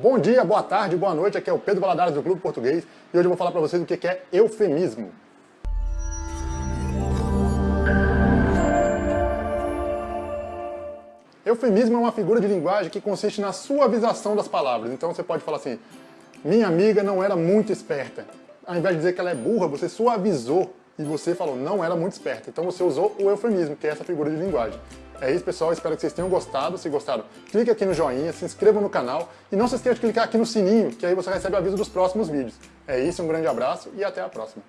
Bom dia, boa tarde, boa noite, aqui é o Pedro Valadares do Clube Português e hoje eu vou falar para vocês o que é eufemismo. Eufemismo é uma figura de linguagem que consiste na suavização das palavras. Então você pode falar assim, minha amiga não era muito esperta. Ao invés de dizer que ela é burra, você suavizou e você falou não era muito esperta. Então você usou o eufemismo, que é essa figura de linguagem. É isso, pessoal. Espero que vocês tenham gostado. Se gostaram, clique aqui no joinha, se inscreva no canal e não se esqueça de clicar aqui no sininho, que aí você recebe aviso dos próximos vídeos. É isso, um grande abraço e até a próxima.